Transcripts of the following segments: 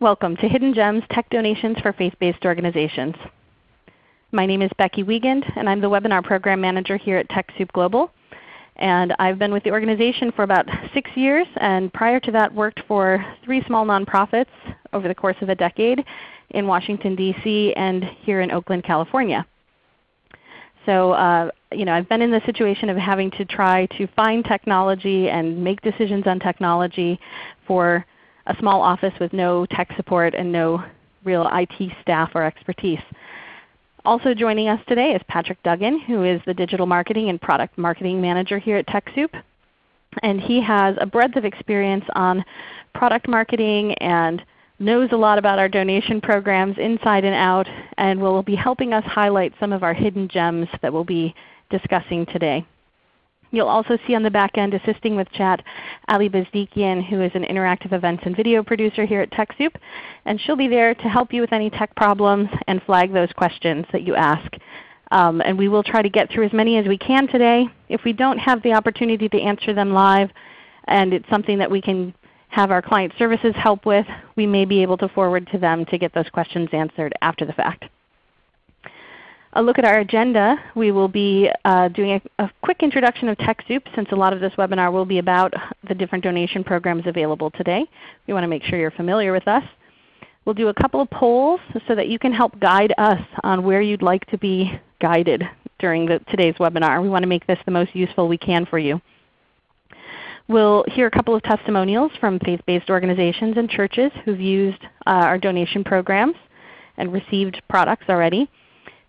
Welcome to Hidden Gems Tech Donations for Faith-Based Organizations. My name is Becky Wiegand, and I'm the Webinar Program Manager here at TechSoup Global. And I've been with the organization for about six years, and prior to that worked for three small nonprofits over the course of a decade in Washington, D.C. and here in Oakland, California. So uh, you know, I've been in the situation of having to try to find technology and make decisions on technology for a small office with no tech support and no real IT staff or expertise. Also joining us today is Patrick Duggan, who is the Digital Marketing and Product Marketing Manager here at TechSoup. And he has a breadth of experience on product marketing and knows a lot about our donation programs inside and out and will be helping us highlight some of our hidden gems that we'll be discussing today. You'll also see on the back end assisting with chat Ali Bezdikian who is an interactive events and video producer here at TechSoup. And she'll be there to help you with any tech problems and flag those questions that you ask. Um, and we will try to get through as many as we can today. If we don't have the opportunity to answer them live and it's something that we can have our client services help with, we may be able to forward to them to get those questions answered after the fact. A look at our agenda, we will be uh, doing a, a, quick introduction of TechSoup since a lot of this webinar will be about the different donation programs available today. We want to make sure you're familiar with us. We'll do a couple of polls so that you can help guide us on where you'd like to be guided during the, today's webinar. We want to make this the most useful we can for you. We'll hear a couple of testimonials from faith-based organizations and churches who've used uh, our donation programs and received products already.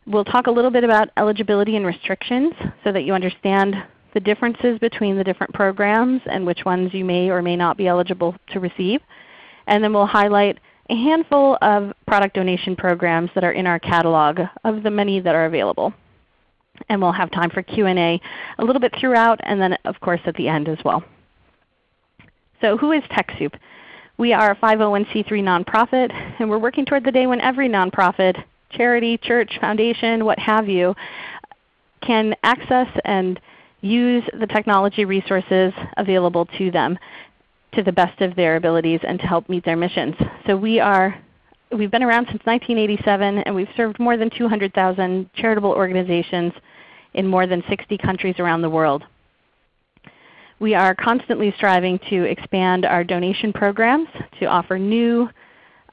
We'll talk a little bit about eligibility and restrictions so that you understand the differences between the different programs and which ones you may or may not be eligible to receive. And then we'll highlight a handful of product donation programs that are in our catalog of the many that are available. And we'll have time for Q&A a little bit throughout and then of course at the end as well. So who is TechSoup? We are a 501c3 nonprofit, and we're working toward the day when every nonprofit, charity, church, foundation, what have you, can access and use the technology resources available to them to the best of their abilities and to help meet their missions. So we are we've been around since 1987 and we've served more than 200,000 charitable organizations in more than 60 countries around the world. We are constantly striving to expand our donation programs to offer new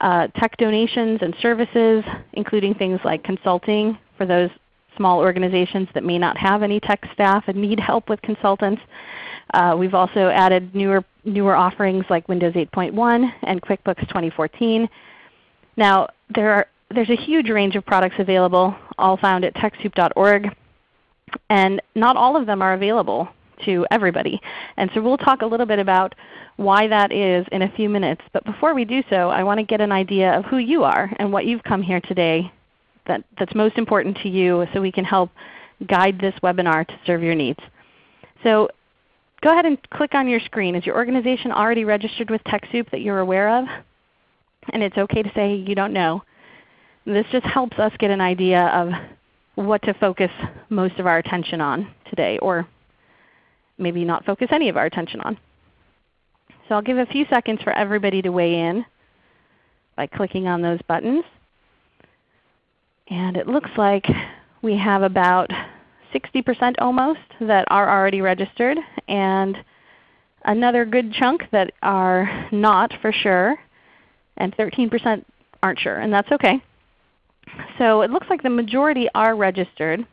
uh, tech donations and services, including things like consulting for those small organizations that may not have any tech staff and need help with consultants. Uh, we've also added newer, newer offerings like Windows 8.1 and QuickBooks 2014. Now there are, there's a huge range of products available, all found at TechSoup.org. And not all of them are available to everybody. And so we'll talk a little bit about why that is in a few minutes. But before we do so, I want to get an idea of who you are and what you've come here today that, that's most important to you so we can help guide this webinar to serve your needs. So go ahead and click on your screen. Is your organization already registered with TechSoup that you're aware of? And it's okay to say you don't know. This just helps us get an idea of what to focus most of our attention on today or maybe not focus any of our attention on. So I'll give a few seconds for everybody to weigh in by clicking on those buttons. And it looks like we have about 60% almost that are already registered and another good chunk that are not for sure and 13% aren't sure, and that's okay. So it looks like the majority are registered.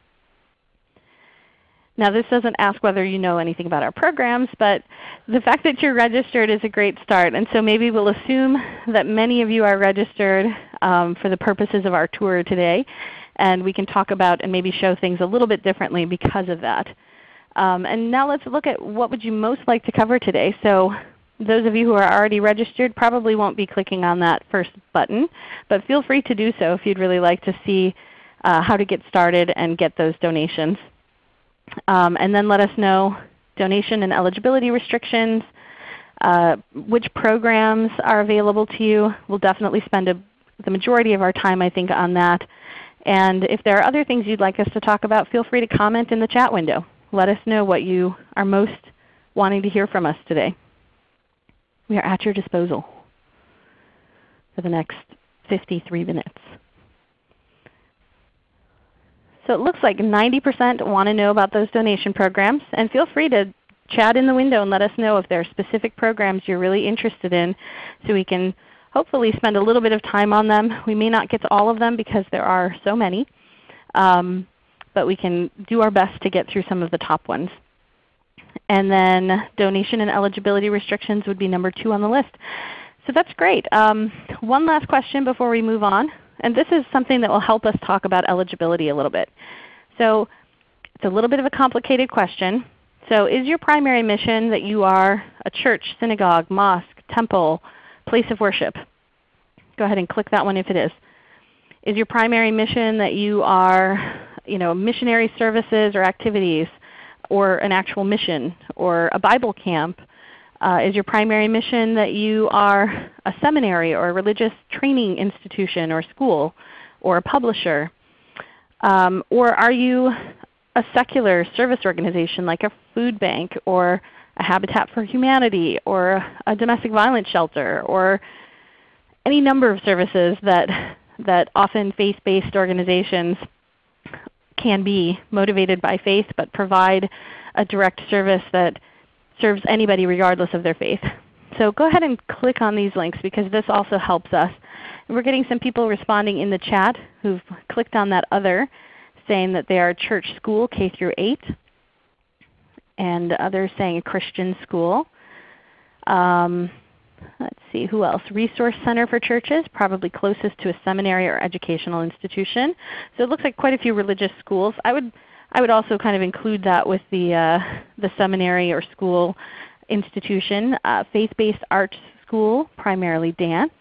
Now this doesn't ask whether you know anything about our programs, but the fact that you're registered is a great start. And so maybe we'll assume that many of you are registered um, for the purposes of our tour today. And we can talk about and maybe show things a little bit differently because of that. Um, and now let's look at what would you most like to cover today. So those of you who are already registered probably won't be clicking on that first button, but feel free to do so if you'd really like to see uh, how to get started and get those donations. Um, and then let us know donation and eligibility restrictions, uh, which programs are available to you. We'll definitely spend a, the majority of our time I think on that. And if there are other things you'd like us to talk about, feel free to comment in the chat window. Let us know what you are most wanting to hear from us today. We are at your disposal. for the next 53 minutes. So it looks like 90% want to know about those donation programs. And feel free to chat in the window and let us know if there are specific programs you're really interested in so we can hopefully spend a little bit of time on them. We may not get to all of them because there are so many. Um, but we can do our best to get through some of the top ones. And then donation and eligibility restrictions would be number 2 on the list. So that's great. Um, one last question before we move on. And this is something that will help us talk about eligibility a little bit. So it's a little bit of a complicated question. So is your primary mission that you are a church, synagogue, mosque, temple, place of worship? Go ahead and click that one if it is. Is your primary mission that you are you know, missionary services or activities, or an actual mission, or a Bible camp? Uh, is your primary mission that you are a seminary or a religious training institution or school or a publisher? Um, or are you a secular service organization like a food bank or a Habitat for Humanity or a domestic violence shelter or any number of services that, that often faith-based organizations can be motivated by faith but provide a direct service that serves anybody regardless of their faith. So go ahead and click on these links because this also helps us. We're getting some people responding in the chat who've clicked on that other saying that they are church school K through 8 and others saying a Christian school. Um, let's see, who else? Resource Center for Churches, probably closest to a seminary or educational institution. So it looks like quite a few religious schools. I would, I would also kind of include that with the, uh, the seminary or school institution. Uh, Faith-based arts school, primarily dance.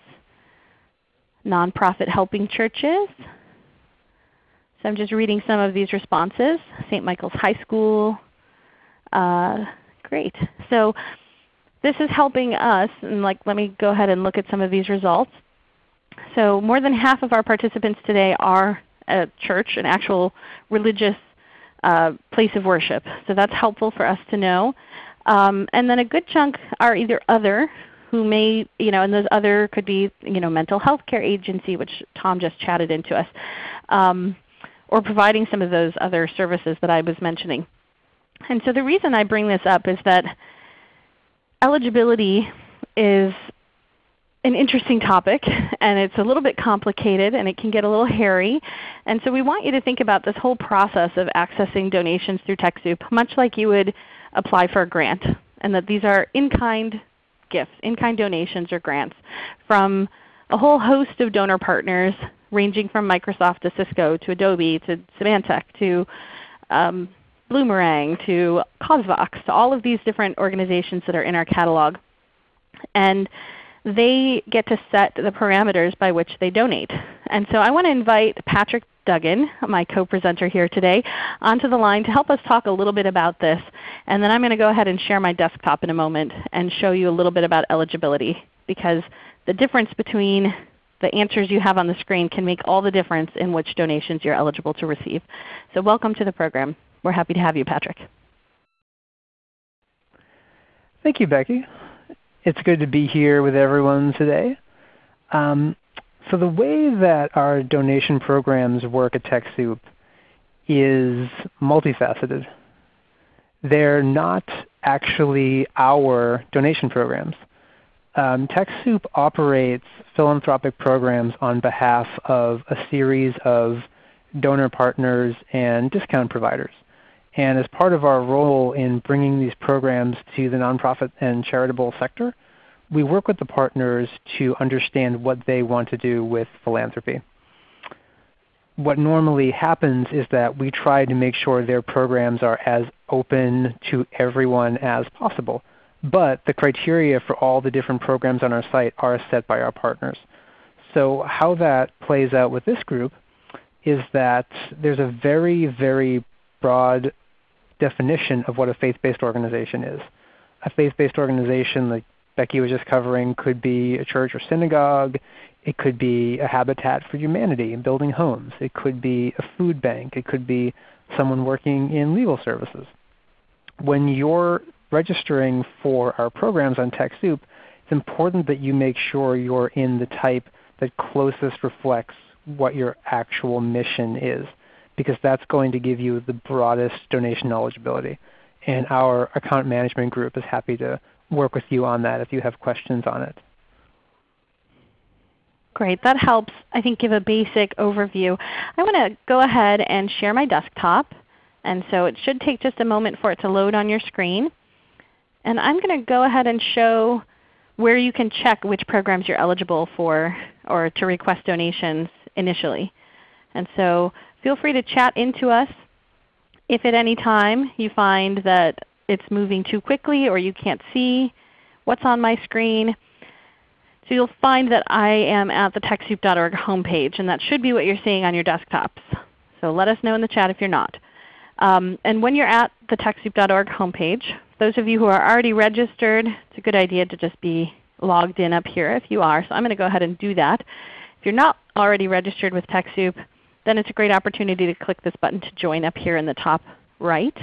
Nonprofit helping churches. So I'm just reading some of these responses. St. Michael's High School. Uh, great. So this is helping us, and like, let me go ahead and look at some of these results. So more than half of our participants today are a church, an actual religious uh, place of worship. So that's helpful for us to know. Um, and then a good chunk are either other, who may, you know, and those other could be you know, mental health care agency, which Tom just chatted into us, um, or providing some of those other services that I was mentioning. And so the reason I bring this up is that eligibility is an interesting topic and it's a little bit complicated and it can get a little hairy. And so we want you to think about this whole process of accessing donations through TechSoup much like you would apply for a grant and that these are in-kind gifts, in-kind donations or grants from a whole host of donor partners ranging from Microsoft to Cisco to Adobe to Symantec to um, Bloomerang to CauseVox to all of these different organizations that are in our catalog. And they get to set the parameters by which they donate. And so I want to invite Patrick Duggan, my co-presenter here today, onto the line to help us talk a little bit about this. And then I'm going to go ahead and share my desktop in a moment and show you a little bit about eligibility because the difference between the answers you have on the screen can make all the difference in which donations you're eligible to receive. So welcome to the program. We're happy to have you, Patrick. Thank you, Becky. It's good to be here with everyone today. Um, so the way that our donation programs work at TechSoup is multifaceted. They're not actually our donation programs. Um, TechSoup operates philanthropic programs on behalf of a series of donor partners and discount providers. And as part of our role in bringing these programs to the nonprofit and charitable sector, we work with the partners to understand what they want to do with philanthropy. What normally happens is that we try to make sure their programs are as open to everyone as possible. But the criteria for all the different programs on our site are set by our partners. So how that plays out with this group is that there's a very, very broad definition of what a faith-based organization is. A faith-based organization, like Becky was just covering, could be a church or synagogue. It could be a habitat for humanity and building homes. It could be a food bank. It could be someone working in legal services. When you're registering for our programs on TechSoup, it's important that you make sure you're in the type that closest reflects what your actual mission is because that's going to give you the broadest donation eligibility. And our account management group is happy to work with you on that if you have questions on it. Great. That helps, I think, give a basic overview. I want to go ahead and share my desktop. And so it should take just a moment for it to load on your screen. And I'm going to go ahead and show where you can check which programs you're eligible for or to request donations initially. And so feel free to chat into us if at any time you find that it's moving too quickly or you can't see what's on my screen. So you'll find that I am at the TechSoup.org homepage, and that should be what you're seeing on your desktops. So let us know in the chat if you're not. Um, and when you're at the TechSoup.org homepage, those of you who are already registered, it's a good idea to just be logged in up here if you are. So I'm going to go ahead and do that. If you're not already registered with TechSoup, then it's a great opportunity to click this button to join up here in the top right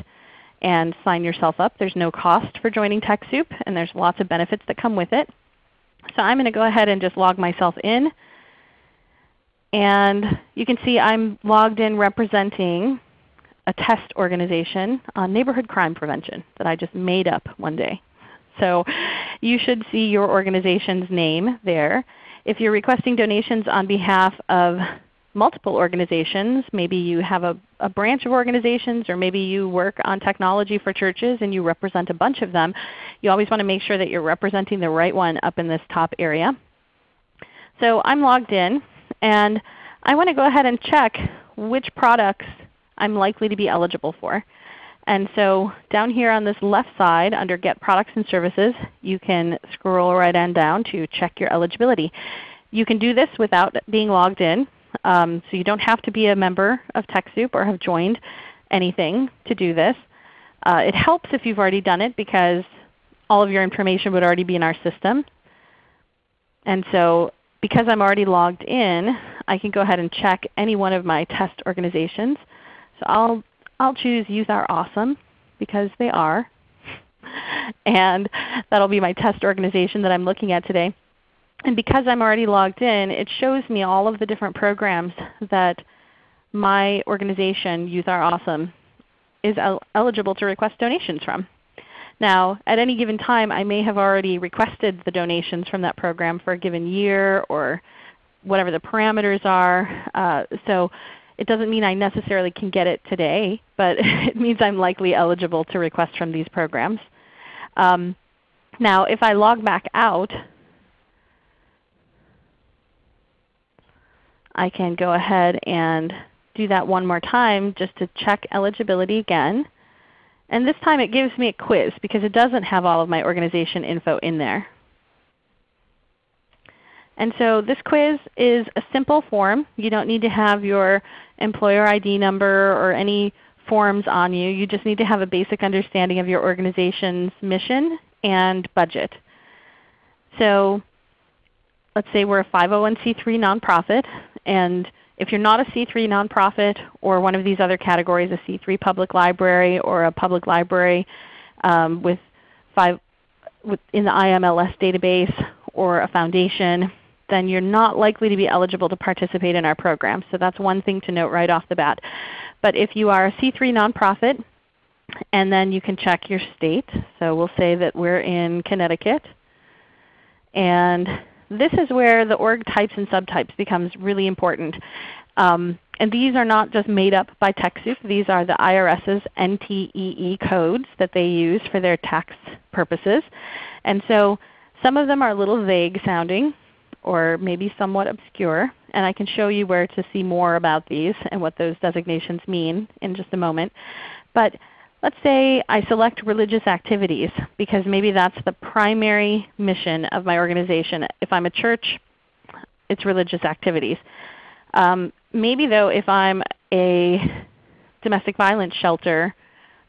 and sign yourself up. There's no cost for joining TechSoup, and there's lots of benefits that come with it. So I'm going to go ahead and just log myself in. And you can see I'm logged in representing a test organization on neighborhood crime prevention that I just made up one day. So you should see your organization's name there. If you're requesting donations on behalf of multiple organizations, maybe you have a, a, branch of organizations or maybe you work on technology for churches and you represent a bunch of them, you always want to make sure that you're representing the right one up in this top area. So I'm logged in and I want to go ahead and check which products I'm likely to be eligible for. And so down here on this left side under Get Products and Services, you can scroll right on down to check your eligibility. You can do this without being logged in. Um, so you don't have to be a member of TechSoup or have joined anything to do this. Uh, it helps if you've already done it because all of your information would already be in our system. And so because I'm already logged in, I can go ahead and check any one of my test organizations. So I'll, I'll choose Youth Are Awesome because they are. and that will be my test organization that I'm looking at today. And because I'm already logged in, it shows me all of the different programs that my organization, Youth Are Awesome, is el eligible to request donations from. Now, at any given time, I may have already requested the donations from that program for a given year or whatever the parameters are. Uh, so it doesn't mean I necessarily can get it today, but it means I'm likely eligible to request from these programs. Um, now if I log back out, I can go ahead and do that one more time just to check eligibility again. And this time it gives me a quiz because it doesn't have all of my organization info in there. And so this quiz is a simple form. You don't need to have your employer ID number or any forms on you. You just need to have a basic understanding of your organization's mission and budget. So let's say we're a 501c3 nonprofit. And if you're not a C3 nonprofit or one of these other categories, a C3 public library or a public library um, with five, with, in the IMLS database or a foundation, then you're not likely to be eligible to participate in our program. So that's one thing to note right off the bat. But if you are a C3 nonprofit, and then you can check your state. So we'll say that we're in Connecticut. And this is where the org types and subtypes becomes really important. Um, and these are not just made up by TechSoup. These are the IRS's NTEE codes that they use for their tax purposes. And so some of them are a little vague sounding or maybe somewhat obscure. And I can show you where to see more about these and what those designations mean in just a moment. But let's say I select religious activities because maybe that's the primary mission of my organization. If I'm a church, it's religious activities. Um, maybe though if I'm a domestic violence shelter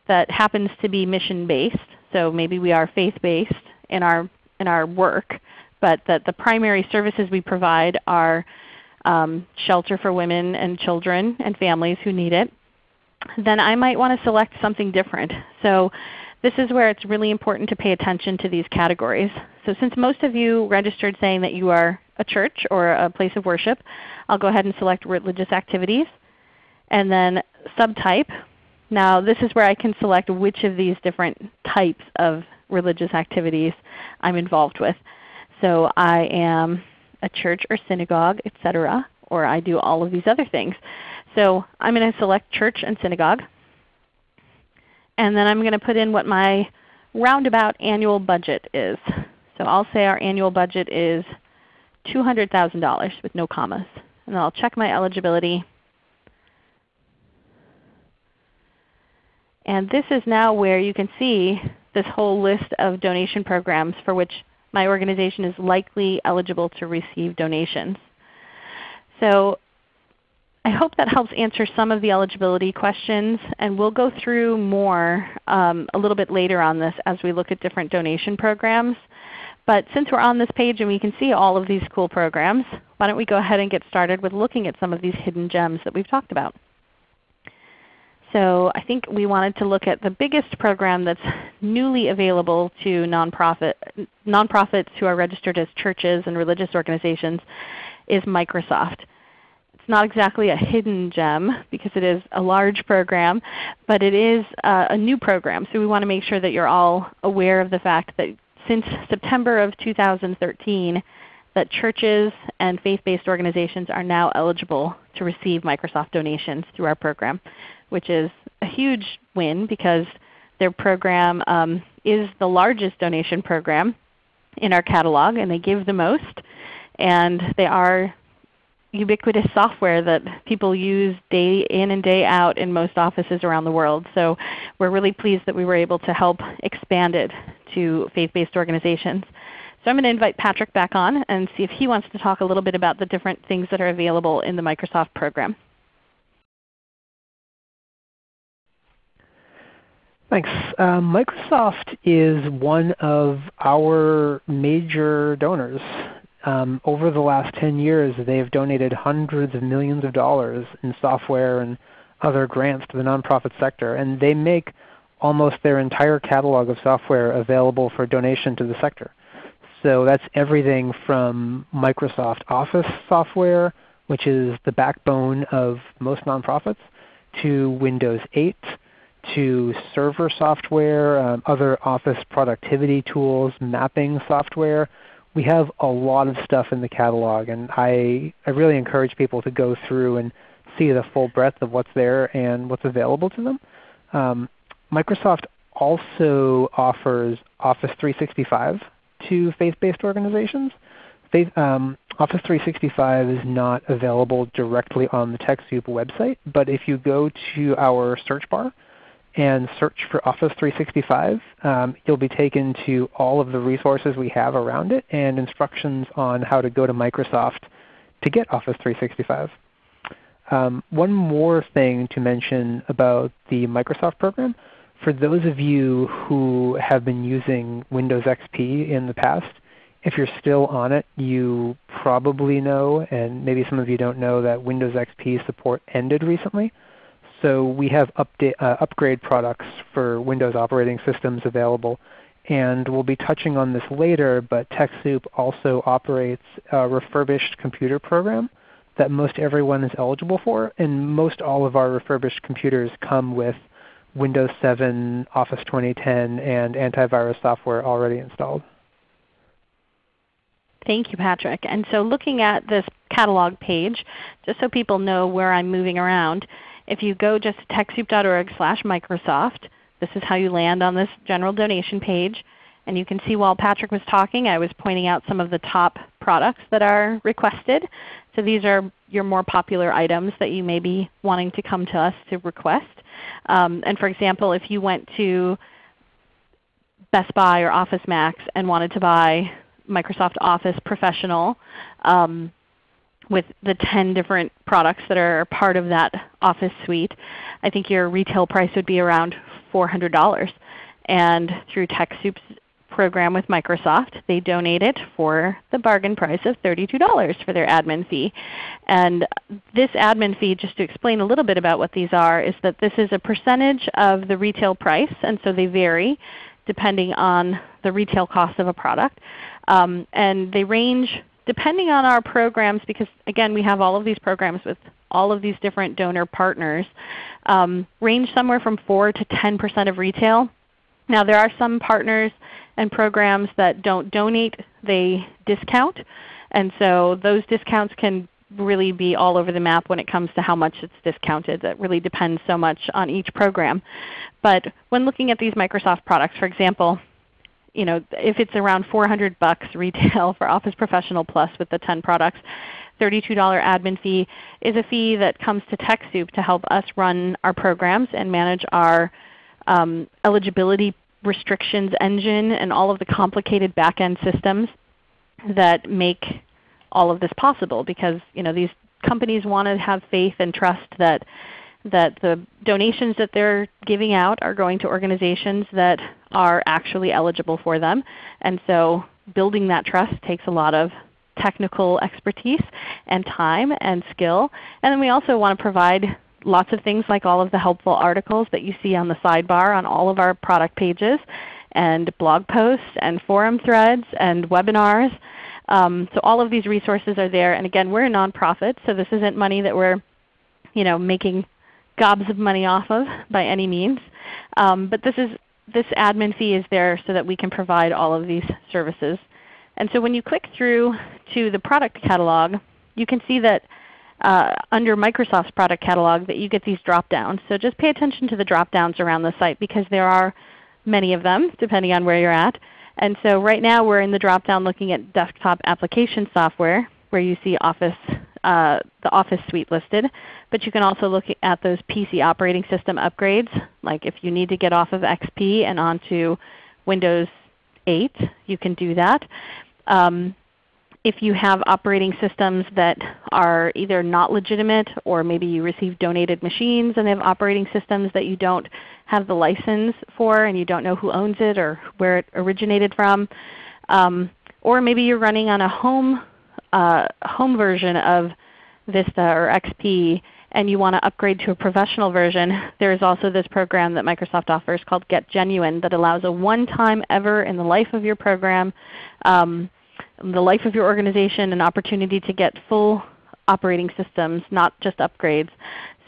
that happens to be mission-based, so maybe we are faith-based in our, in our work, but that the primary services we provide are um, shelter for women and children and families who need it, then I might want to select something different. So this is where it's really important to pay attention to these categories. So since most of you registered saying that you are a church or a place of worship, I'll go ahead and select religious activities. And then subtype. Now this is where I can select which of these different types of religious activities I'm involved with. So I am a church or synagogue, etc., or I do all of these other things. So I'm going to select church and synagogue. And then I'm going to put in what my roundabout annual budget is. So I'll say our annual budget is $200,000 with no commas. And then I'll check my eligibility. And this is now where you can see this whole list of donation programs for which my organization is likely eligible to receive donations. So I hope that helps answer some of the eligibility questions, and we'll go through more um, a little bit later on this as we look at different donation programs. But since we're on this page and we can see all of these cool programs, why don't we go ahead and get started with looking at some of these hidden gems that we've talked about. So I think we wanted to look at the biggest program that's newly available to nonprofit, nonprofits who are registered as churches and religious organizations is Microsoft. Not exactly a hidden gem because it is a large program, but it is uh, a new program. So we want to make sure that you're all aware of the fact that since September of 2013, that churches and faith-based organizations are now eligible to receive Microsoft donations through our program which is a huge win because their program um, is the largest donation program in our catalog and they give the most. And they are ubiquitous software that people use day in and day out in most offices around the world. So we're really pleased that we were able to help expand it to faith-based organizations. So I'm going to invite Patrick back on and see if he wants to talk a little bit about the different things that are available in the Microsoft program. Thanks. Uh, Microsoft is one of our major donors. Um, over the last 10 years they've donated hundreds of millions of dollars in software and other grants to the nonprofit sector. And they make almost their entire catalog of software available for donation to the sector. So that's everything from Microsoft Office software, which is the backbone of most nonprofits, to Windows 8, to server software, um, other office productivity tools, mapping software. We have a lot of stuff in the catalog, and I, I really encourage people to go through and see the full breadth of what's there and what's available to them. Um, Microsoft also offers Office 365 to faith-based organizations. Faith, um, Office 365 is not available directly on the TechSoup website, but if you go to our search bar and search for Office 365, um, you'll be taken to all of the resources we have around it and instructions on how to go to Microsoft to get Office 365. Um, one more thing to mention about the Microsoft program. For those of you who have been using Windows XP in the past, if you're still on it, you probably know, and maybe some of you don't know, that Windows XP support ended recently. So we have update, uh, upgrade products for Windows operating systems available. And we'll be touching on this later, but TechSoup also operates a refurbished computer program that most everyone is eligible for. And most all of our refurbished computers come with Windows 7, Office 2010, and antivirus software already installed. Thank you, Patrick. And so looking at this catalog page, just so people know where I'm moving around, if you go just to TechSoup.org slash Microsoft, this is how you land on this general donation page. And you can see while Patrick was talking, I was pointing out some of the top products that are requested. So these are your more popular items that you may be wanting to come to us to request. Um, and for example, if you went to Best Buy or Office Max and wanted to buy Microsoft Office Professional, um, with the 10 different products that are part of that Office suite, I think your retail price would be around $400. And through TechSoup's program with Microsoft, they donate it for the bargain price of $32 for their admin fee. And this admin fee, just to explain a little bit about what these are, is that this is a percentage of the retail price, and so they vary depending on the retail cost of a product. Um, and they range depending on our programs, because again we have all of these programs with all of these different donor partners, um, range somewhere from 4 to 10% of retail. Now there are some partners and programs that don't donate, they discount. And so those discounts can really be all over the map when it comes to how much it's discounted. That really depends so much on each program. But when looking at these Microsoft products, for example, you know, if it's around 400 bucks retail for Office Professional Plus with the 10 products, $32 admin fee is a fee that comes to TechSoup to help us run our programs and manage our um, eligibility restrictions engine and all of the complicated back-end systems that make all of this possible because you know, these companies want to have faith and trust that, that the donations that they're giving out are going to organizations that are actually eligible for them. And so building that trust takes a lot of technical expertise and time and skill. And then we also want to provide lots of things like all of the helpful articles that you see on the sidebar on all of our product pages, and blog posts, and forum threads, and webinars. Um, so all of these resources are there. And again, we're a nonprofit, so this isn't money that we're you know, making gobs of money off of by any means. Um, but this, is, this admin fee is there so that we can provide all of these services. And so when you click through to the product catalog, you can see that uh, under Microsoft's product catalog that you get these drop downs. So just pay attention to the drop downs around the site because there are many of them depending on where you're at. And so right now we're in the drop down looking at desktop application software where you see Office, uh, the Office suite listed. But you can also look at those PC operating system upgrades, like if you need to get off of XP and onto Windows 8, you can do that. Um, if you have operating systems that are either not legitimate or maybe you receive donated machines and they have operating systems that you don't have the license for and you don't know who owns it or where it originated from. Um, or maybe you're running on a home, uh, home version of Vista or XP and you want to upgrade to a professional version, there is also this program that Microsoft offers called Get Genuine that allows a one-time ever in the life of your program um, the life of your organization an opportunity to get full operating systems, not just upgrades.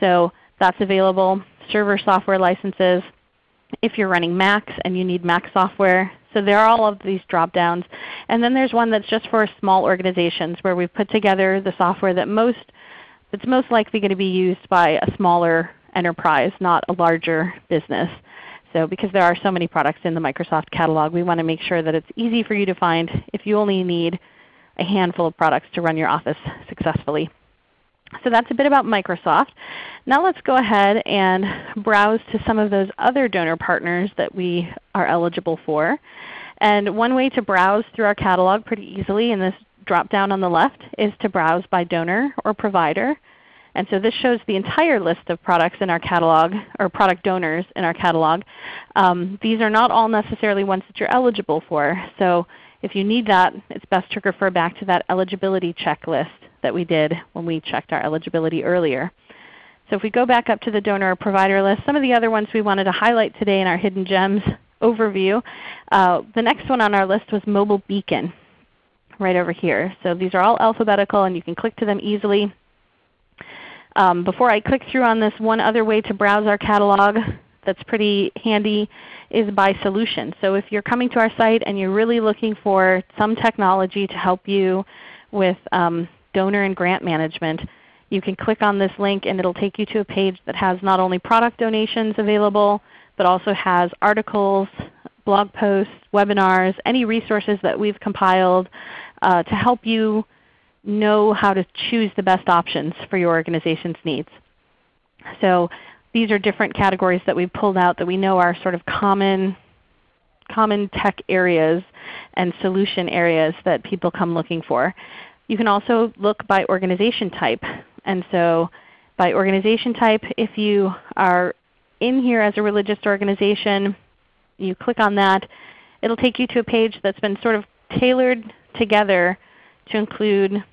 So that's available. Server software licenses if you're running Macs and you need Mac software. So there are all of these drop downs. And then there's one that's just for small organizations where we've put together the software that most, that's most likely going to be used by a smaller enterprise, not a larger business. So because there are so many products in the Microsoft catalog, we want to make sure that it's easy for you to find if you only need a handful of products to run your office successfully. So that's a bit about Microsoft. Now let's go ahead and browse to some of those other donor partners that we are eligible for. And one way to browse through our catalog pretty easily in this drop down on the left is to browse by donor or provider. And so this shows the entire list of products in our catalog, or product donors in our catalog. Um, these are not all necessarily ones that you're eligible for. So if you need that, it's best to refer back to that eligibility checklist that we did when we checked our eligibility earlier. So if we go back up to the donor provider list, some of the other ones we wanted to highlight today in our Hidden Gems overview, uh, the next one on our list was Mobile Beacon right over here. So these are all alphabetical and you can click to them easily. Um, before I click through on this, one other way to browse our catalog that's pretty handy is by solution. So if you're coming to our site and you're really looking for some technology to help you with um, donor and grant management, you can click on this link and it will take you to a page that has not only product donations available, but also has articles, blog posts, webinars, any resources that we've compiled uh, to help you know how to choose the best options for your organization's needs. So these are different categories that we've pulled out that we know are sort of common, common tech areas and solution areas that people come looking for. You can also look by organization type. And so by organization type, if you are in here as a religious organization, you click on that, it will take you to a page that's been sort of tailored together to include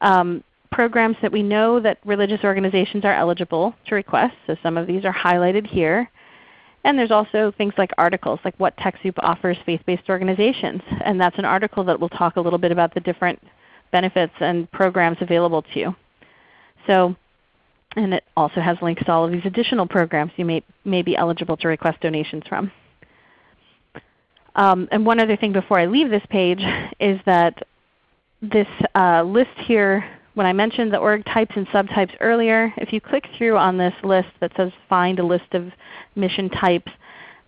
um, programs that we know that religious organizations are eligible to request. So some of these are highlighted here. And there's also things like articles, like what TechSoup offers faith-based organizations. And that's an article that will talk a little bit about the different benefits and programs available to you. So, and it also has links to all of these additional programs you may, may be eligible to request donations from. Um, and one other thing before I leave this page is that this uh, list here, when I mentioned the org types and subtypes earlier, if you click through on this list that says Find a list of mission types,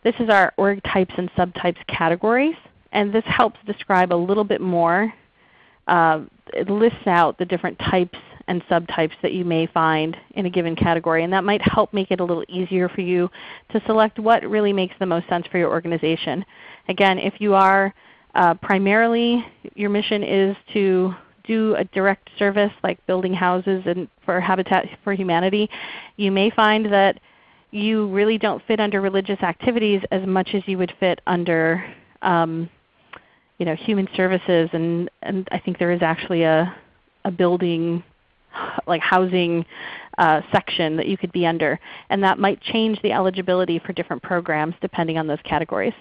this is our org types and subtypes categories. And this helps describe a little bit more. Uh, it lists out the different types and subtypes that you may find in a given category. And that might help make it a little easier for you to select what really makes the most sense for your organization. Again, if you are uh, primarily your mission is to do a direct service like building houses and for Habitat for Humanity, you may find that you really don't fit under religious activities as much as you would fit under um, you know, human services. And, and I think there is actually a, a building like housing uh, section that you could be under. And that might change the eligibility for different programs depending on those categories.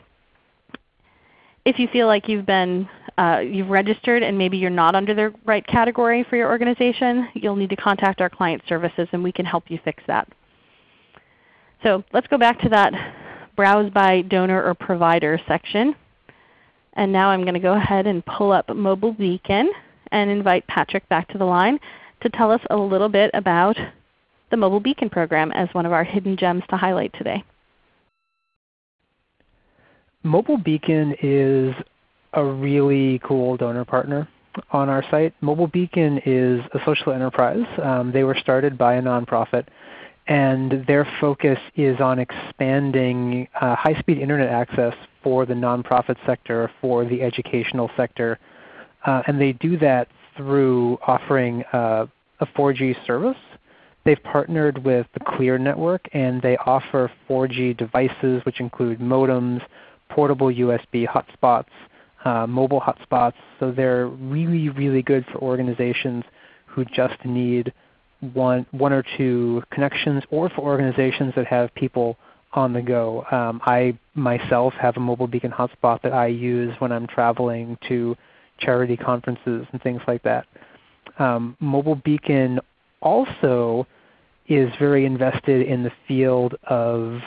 If you feel like you've been uh, you've registered and maybe you're not under the right category for your organization, you'll need to contact our client services and we can help you fix that. So let's go back to that Browse by Donor or Provider section. And now I'm going to go ahead and pull up Mobile Beacon and invite Patrick back to the line to tell us a little bit about the Mobile Beacon program as one of our hidden gems to highlight today. Mobile Beacon is a really cool donor partner on our site. Mobile Beacon is a social enterprise. Um, they were started by a nonprofit and their focus is on expanding uh, high-speed Internet access for the nonprofit sector, for the educational sector. Uh, and they do that through offering uh, a 4G service. They've partnered with the Clear network and they offer 4G devices which include modems, portable USB hotspots, uh, mobile hotspots. So they're really, really good for organizations who just need one, one or two connections or for organizations that have people on the go. Um, I myself have a mobile beacon hotspot that I use when I'm traveling to charity conferences and things like that. Um, mobile beacon also is very invested in the field of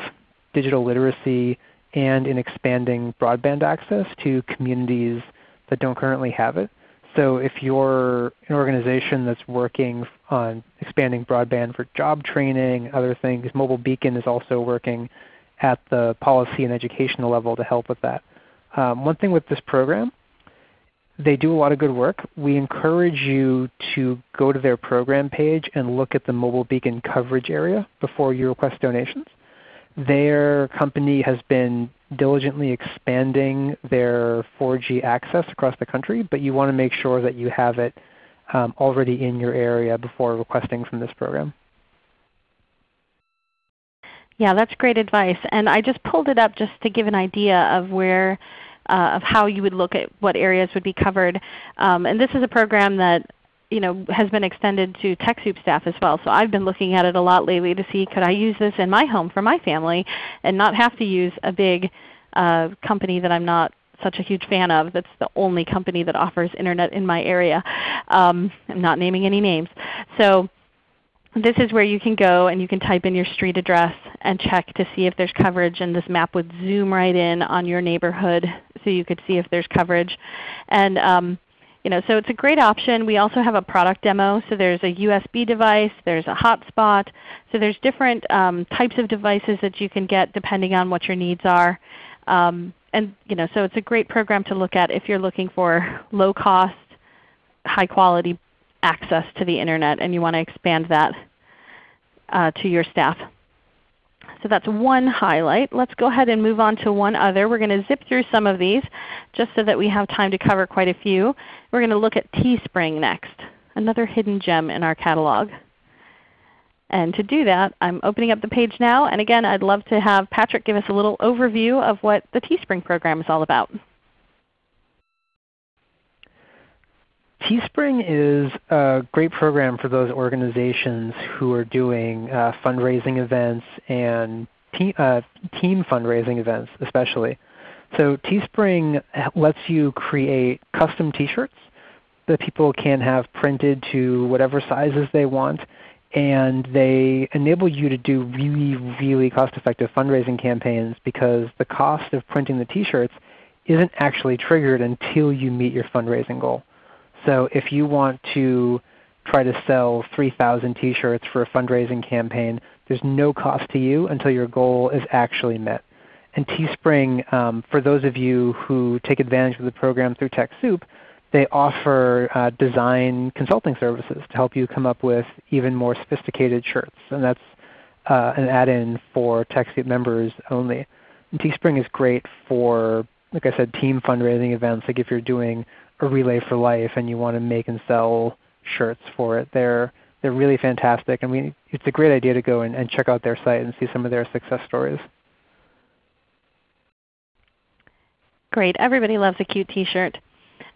digital literacy and in expanding broadband access to communities that don't currently have it. So if you're an organization that's working on expanding broadband for job training, other things, Mobile Beacon is also working at the policy and educational level to help with that. Um, one thing with this program, they do a lot of good work. We encourage you to go to their program page and look at the Mobile Beacon coverage area before you request donations. Their company has been diligently expanding their 4G access across the country, but you want to make sure that you have it um, already in your area before requesting from this program. Yeah, that's great advice. And I just pulled it up just to give an idea of where uh, of how you would look at what areas would be covered. Um, and this is a program that you know, has been extended to TechSoup staff as well. So I've been looking at it a lot lately to see could I use this in my home for my family and not have to use a big uh, company that I'm not such a huge fan of that's the only company that offers Internet in my area. Um, I'm not naming any names. So this is where you can go and you can type in your street address and check to see if there's coverage and this map would zoom right in on your neighborhood so you could see if there's coverage. And um, you know, so it's a great option. We also have a product demo. So there's a USB device, there's a hotspot. So there's different um, types of devices that you can get depending on what your needs are. Um, and you know, so it's a great program to look at if you're looking for low cost, high quality access to the Internet and you want to expand that uh, to your staff. So that's one highlight. Let's go ahead and move on to one other. We're going to zip through some of these just so that we have time to cover quite a few. We're going to look at Teespring next, another hidden gem in our catalog. And to do that, I'm opening up the page now. And again, I'd love to have Patrick give us a little overview of what the Teespring program is all about. Teespring is a great program for those organizations who are doing uh, fundraising events and te uh, team fundraising events especially. So Teespring lets you create custom t-shirts that people can have printed to whatever sizes they want. And they enable you to do really, really cost-effective fundraising campaigns because the cost of printing the t-shirts isn't actually triggered until you meet your fundraising goal. So if you want to try to sell 3,000 t-shirts for a fundraising campaign, there's no cost to you until your goal is actually met. And Teespring, um, for those of you who take advantage of the program through TechSoup, they offer uh, design consulting services to help you come up with even more sophisticated shirts. And that's uh, an add-in for TechSoup members only. And Teespring is great for, like I said, team fundraising events. Like if you're doing a Relay for Life and you want to make and sell shirts for it, they're, they're really fantastic. And we, it's a great idea to go and, and check out their site and see some of their success stories. Great. Everybody loves a cute t-shirt.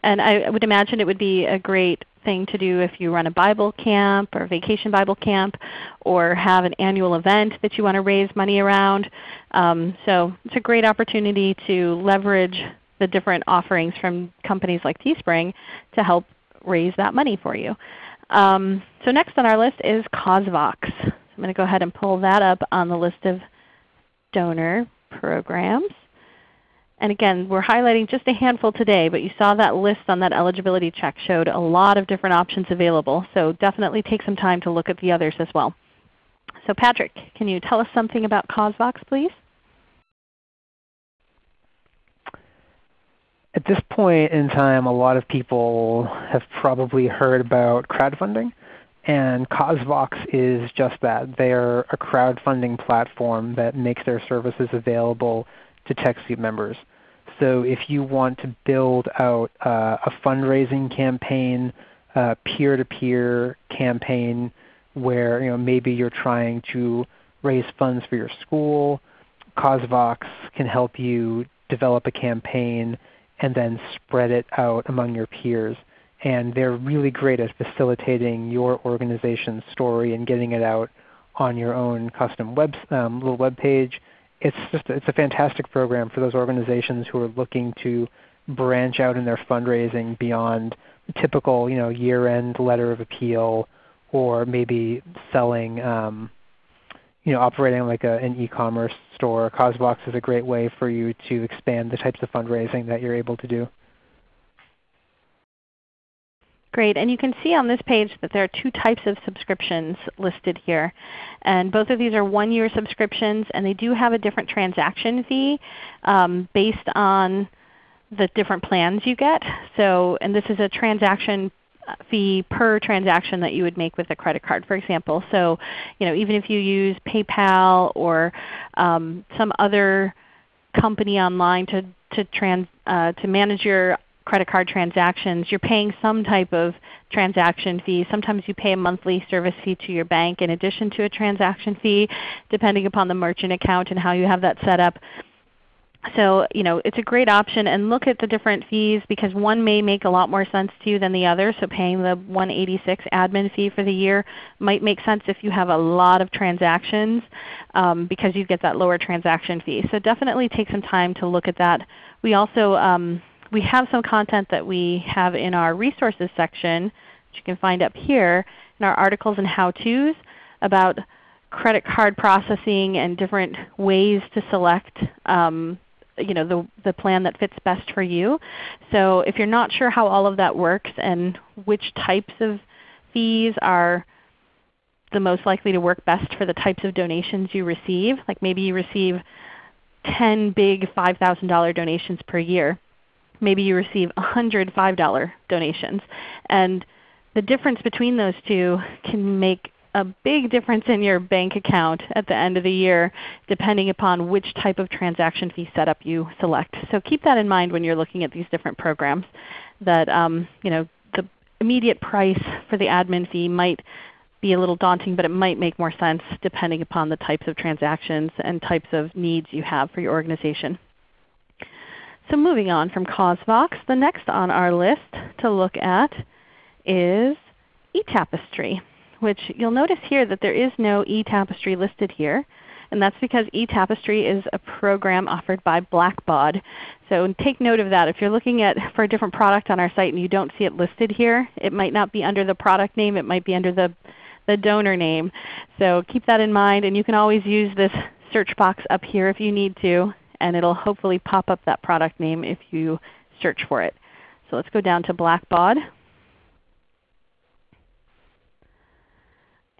And I would imagine it would be a great thing to do if you run a Bible camp or vacation Bible camp or have an annual event that you want to raise money around. Um, so it's a great opportunity to leverage the different offerings from companies like Teespring to help raise that money for you. Um, so next on our list is CauseVox. I'm going to go ahead and pull that up on the list of donor programs. And again, we're highlighting just a handful today, but you saw that list on that eligibility check showed a lot of different options available. So definitely take some time to look at the others as well. So Patrick, can you tell us something about CauseVox please? At this point in time, a lot of people have probably heard about crowdfunding. And CauseVox is just that. They are a crowdfunding platform that makes their services available to TechSoup members. So if you want to build out uh, a fundraising campaign, a peer-to-peer -peer campaign where you know, maybe you're trying to raise funds for your school, CauseVox can help you develop a campaign and then spread it out among your peers. And they're really great at facilitating your organization's story and getting it out on your own custom web, um, little web page it's just it's a fantastic program for those organizations who are looking to branch out in their fundraising beyond typical you know year-end letter of appeal or maybe selling um, you know operating like a, an e-commerce store. CauseVox is a great way for you to expand the types of fundraising that you're able to do. Great. And you can see on this page that there are two types of subscriptions listed here. And both of these are one-year subscriptions, and they do have a different transaction fee um, based on the different plans you get. So, and this is a transaction fee per transaction that you would make with a credit card, for example. So, you know, even if you use PayPal or um, some other company online to to, trans, uh, to manage your credit card transactions, you're paying some type of transaction fee. Sometimes you pay a monthly service fee to your bank in addition to a transaction fee, depending upon the merchant account and how you have that set up. So you know, it's a great option and look at the different fees because one may make a lot more sense to you than the other. So paying the 186 admin fee for the year might make sense if you have a lot of transactions um, because you get that lower transaction fee. So definitely take some time to look at that. We also um, we have some content that we have in our resources section, which you can find up here in our articles and how-tos about credit card processing and different ways to select um, you know, the, the plan that fits best for you. So if you're not sure how all of that works and which types of fees are the most likely to work best for the types of donations you receive, like maybe you receive 10 big $5,000 donations per year, maybe you receive 100 $5 donations. And the difference between those two can make a big difference in your bank account at the end of the year depending upon which type of transaction fee setup you select. So keep that in mind when you're looking at these different programs that um, you know, the immediate price for the admin fee might be a little daunting, but it might make more sense depending upon the types of transactions and types of needs you have for your organization. So moving on from CauseVox, the next on our list to look at is eTapestry, which you'll notice here that there is no eTapestry listed here. And that's because eTapestry is a program offered by Blackbaud. So take note of that. If you're looking at for a different product on our site and you don't see it listed here, it might not be under the product name. It might be under the, the donor name. So keep that in mind. And you can always use this search box up here if you need to, and it will hopefully pop up that product name if you search for it. So let's go down to Blackbaud.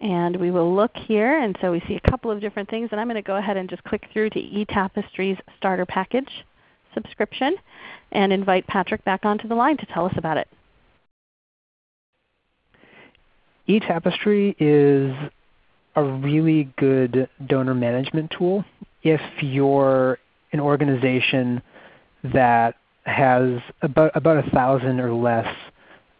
And we will look here, and so we see a couple of different things. And I'm going to go ahead and just click through to eTapestry's Starter Package subscription and invite Patrick back onto the line to tell us about it. eTapestry is a really good donor management tool if you're an organization that has about, about a thousand or less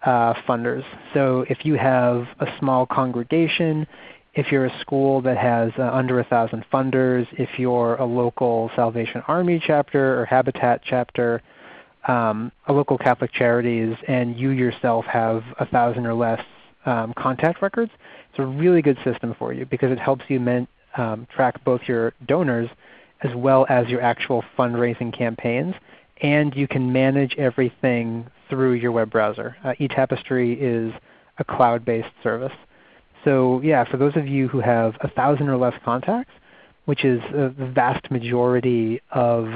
uh, funders. So if you have a small congregation, if you're a school that has uh, under a thousand funders, if you're a local Salvation Army chapter or Habitat chapter, um, a local Catholic Charities, and you yourself have a thousand or less um, contact records, it's a really good system for you because it helps you men, um, track both your donors as well as your actual fundraising campaigns and you can manage everything through your web browser. Uh, eTapestry is a cloud-based service. So yeah, for those of you who have a thousand or less contacts, which is the vast majority of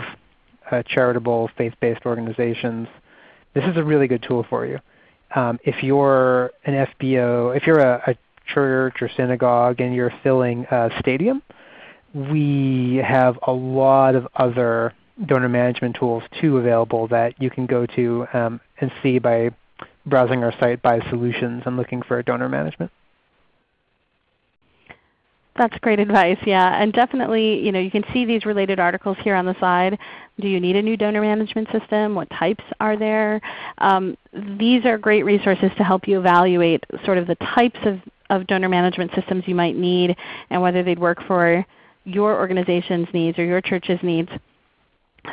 uh, charitable faith-based organizations, this is a really good tool for you. Um, if you're an FBO, if you're a, a, church or synagogue and you're filling a stadium, we have a lot of other donor management tools too available that you can go to um, and see by browsing our site by solutions and looking for donor management. That's great advice, yeah. And definitely you, know, you can see these related articles here on the side. Do you need a new donor management system? What types are there? Um, these are great resources to help you evaluate sort of the types of, of donor management systems you might need and whether they'd work for your organization's needs or your church's needs.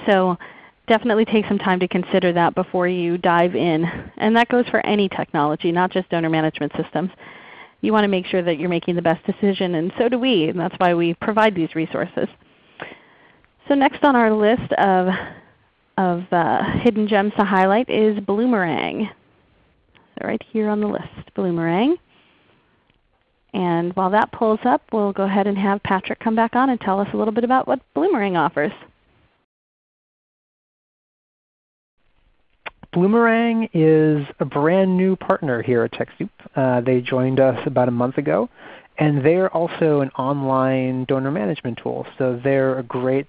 So definitely take some time to consider that before you dive in. And that goes for any technology, not just donor management systems. You want to make sure that you're making the best decision, and so do we, and that's why we provide these resources. So next on our list of, of uh, hidden gems to highlight is Bloomerang. So right here on the list, Bloomerang. And while that pulls up, we'll go ahead and have Patrick come back on and tell us a little bit about what Bloomerang offers. Bloomerang is a brand new partner here at TechSoup. Uh, they joined us about a month ago. And they're also an online donor management tool. So they're a great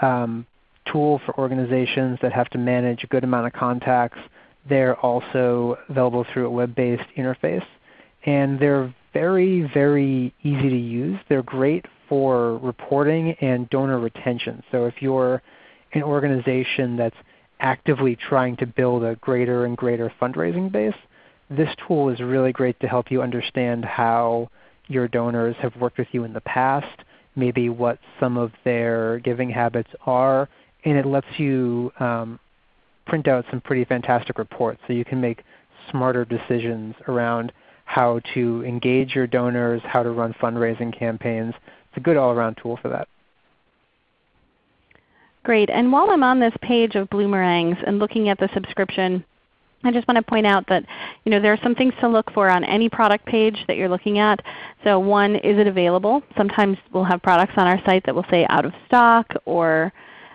um, tool for organizations that have to manage a good amount of contacts. They're also available through a web-based interface. And they're very, very easy to use. They're great for reporting and donor retention. So if you're an organization that's actively trying to build a greater and greater fundraising base, this tool is really great to help you understand how your donors have worked with you in the past, maybe what some of their giving habits are, and it lets you um, print out some pretty fantastic reports so you can make smarter decisions around how to engage your donors, how to run fundraising campaigns. It's a good all-around tool for that. Great. And while I'm on this page of Bloomerangs and looking at the subscription, I just want to point out that you know, there are some things to look for on any product page that you're looking at. So one, is it available? Sometimes we'll have products on our site that will say out of stock or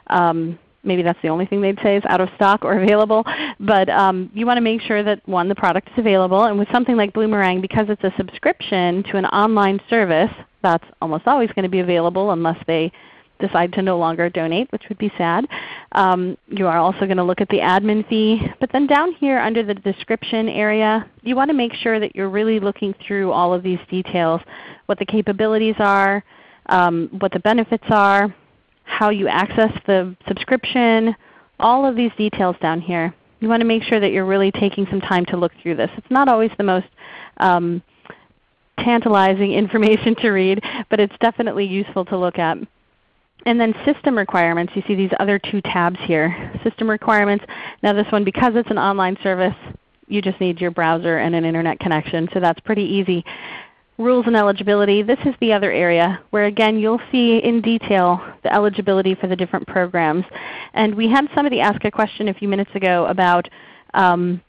um, maybe that's the only thing they'd say is out of stock or available. But um, you want to make sure that one, the product is available. And with something like Bloomerang, because it's a subscription to an online service, that's almost always going to be available unless they decide to no longer donate, which would be sad. Um, you are also going to look at the admin fee. But then down here under the description area, you want to make sure that you're really looking through all of these details, what the capabilities are, um, what the benefits are, how you access the subscription, all of these details down here. You want to make sure that you're really taking some time to look through this. It's not always the most um, tantalizing information to read, but it's definitely useful to look at. And then system requirements, you see these other two tabs here. System requirements. Now this one, because it's an online service, you just need your browser and an Internet connection, so that's pretty easy. rules and eligibility, this is the other area where again you'll see in detail the eligibility for the different programs. And we had somebody ask a question a few minutes ago about um,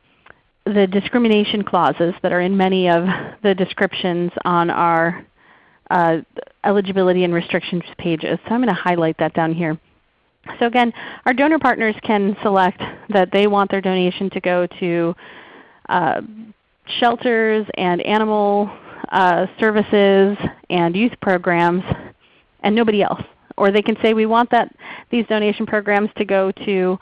the discrimination clauses that are in many of the descriptions on our uh, eligibility and restrictions pages. So I'm going to highlight that down here. So again, our donor partners can select that they want their donation to go to uh, shelters and animal uh, services and youth programs and nobody else. Or they can say we want that, these donation programs to go to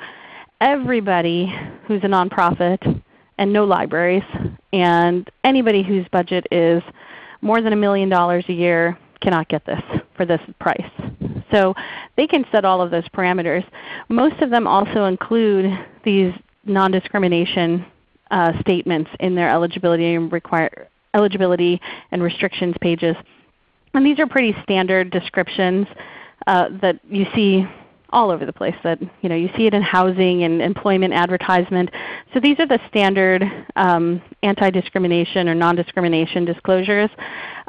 everybody who's a nonprofit and no libraries and anybody whose budget is more than a million dollars a year cannot get this for this price. So they can set all of those parameters. Most of them also include these non-discrimination uh, statements in their eligibility and, require, eligibility and restrictions pages. And these are pretty standard descriptions uh, that you see all over the place. That you know you see it in housing and employment advertisement. So these are the standard um, anti-discrimination or non-discrimination disclosures.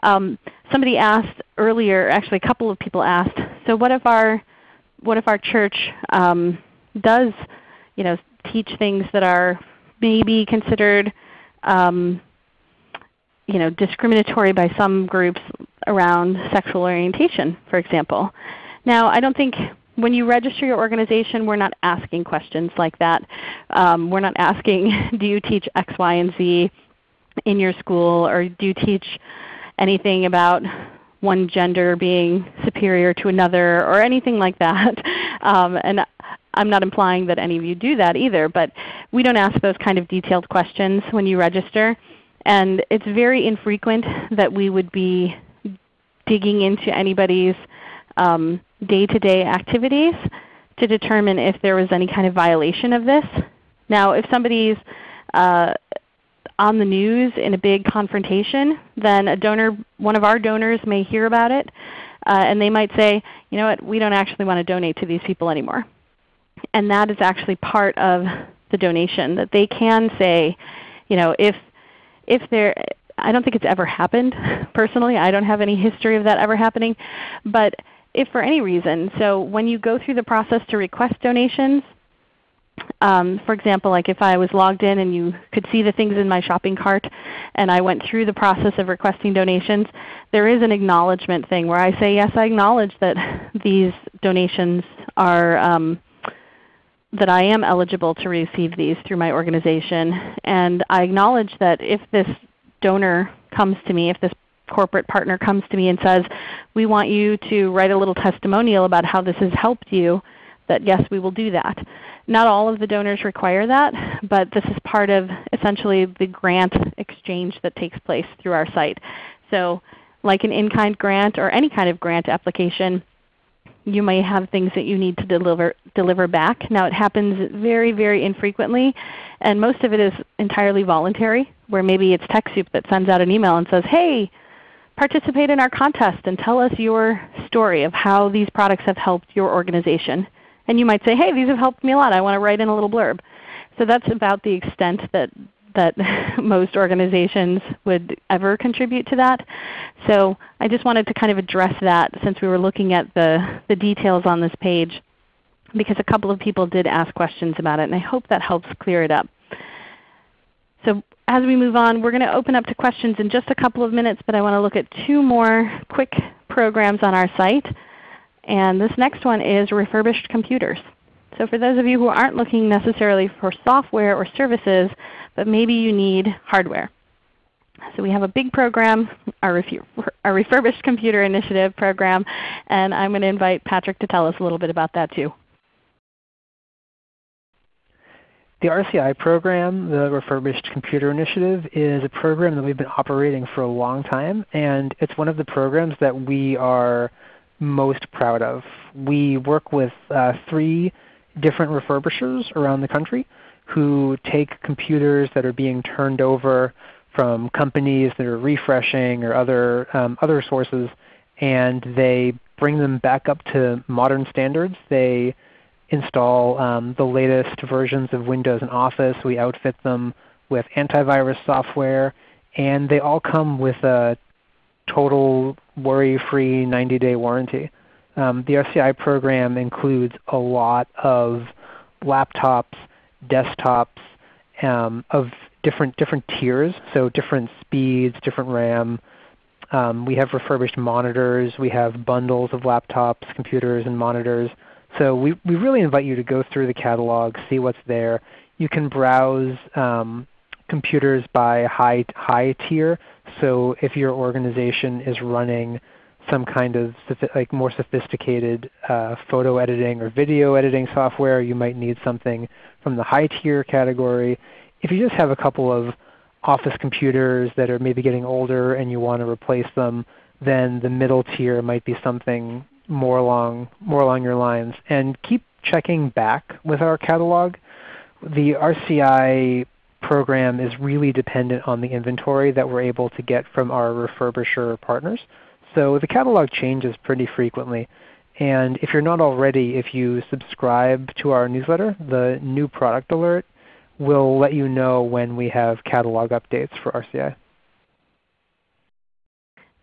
Um, somebody asked earlier, actually a couple of people asked, so what if our what if our church um, does you know teach things that are maybe considered um, you know, discriminatory by some groups around sexual orientation, for example. Now I don't think when you register your organization, we're not asking questions like that. Um, we're not asking, do you teach X, Y, and Z in your school, or do you teach anything about one gender being superior to another, or anything like that. Um, and I'm not implying that any of you do that either, but we don't ask those kind of detailed questions when you register. And it's very infrequent that we would be digging into anybody's um, day-to-day -day activities to determine if there was any kind of violation of this. Now if somebody's uh, on the news in a big confrontation, then a donor, one of our donors may hear about it uh, and they might say, you know what, we don't actually want to donate to these people anymore. And that is actually part of the donation, that they can say, you know, if, if there, I don't think it's ever happened personally. I don't have any history of that ever happening. But if for any reason, so when you go through the process to request donations, um, for example, like if I was logged in and you could see the things in my shopping cart and I went through the process of requesting donations, there is an acknowledgement thing where I say, yes, I acknowledge that these donations are um, that I am eligible to receive these through my organization. And I acknowledge that if this donor comes to me, if this corporate partner comes to me and says, we want you to write a little testimonial about how this has helped you, that yes, we will do that. Not all of the donors require that, but this is part of essentially the grant exchange that takes place through our site. So like an in-kind grant or any kind of grant application, you may have things that you need to deliver, deliver back. Now it happens very, very infrequently, and most of it is entirely voluntary, where maybe it's TechSoup that sends out an email and says, hey, participate in our contest and tell us your story of how these products have helped your organization. And you might say, hey, these have helped me a lot. I want to write in a little blurb. So that's about the extent that, that most organizations would ever contribute to that. So I just wanted to kind of address that since we were looking at the, the details on this page because a couple of people did ask questions about it, and I hope that helps clear it up. So as we move on, we're going to open up to questions in just a couple of minutes, but I want to look at two more quick programs on our site. And this next one is refurbished computers. So for those of you who aren't looking necessarily for software or services, but maybe you need hardware. So we have a big program, our, our Refurbished Computer Initiative program, and I'm going to invite Patrick to tell us a little bit about that too. The RCI program, the Refurbished Computer Initiative, is a program that we've been operating for a long time, and it's one of the programs that we are most proud of. We work with uh, three different refurbishers around the country who take computers that are being turned over from companies that are refreshing or other, um, other sources, and they bring them back up to modern standards. They install um, the latest versions of Windows and Office. We outfit them with antivirus software. And they all come with a total worry-free 90-day warranty. Um, the RCI program includes a lot of laptops, desktops um, of different different tiers, so different speeds, different RAM. Um, we have refurbished monitors. We have bundles of laptops, computers, and monitors. So we, we really invite you to go through the catalog, see what's there. You can browse um, computers by high, high tier. So if your organization is running some kind of like more sophisticated uh, photo editing or video editing software, you might need something from the high tier category. If you just have a couple of office computers that are maybe getting older and you want to replace them, then the middle tier might be something more along, more along your lines. And keep checking back with our catalog. The RCI program is really dependent on the inventory that we're able to get from our refurbisher partners. So the catalog changes pretty frequently. And if you're not already, if you subscribe to our newsletter, the new product alert will let you know when we have catalog updates for RCI.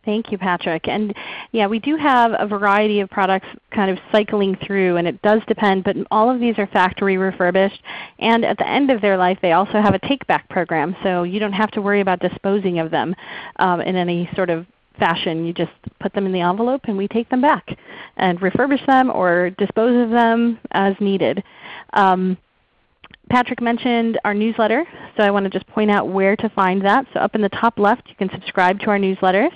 Thank you, Patrick. And yeah, we do have a variety of products kind of cycling through, and it does depend, but all of these are factory refurbished. And at the end of their life, they also have a take-back program, so you don't have to worry about disposing of them um, in any sort of fashion. You just put them in the envelope and we take them back and refurbish them or dispose of them as needed. Um, Patrick mentioned our newsletter, so I want to just point out where to find that. So up in the top left you can subscribe to our newsletters.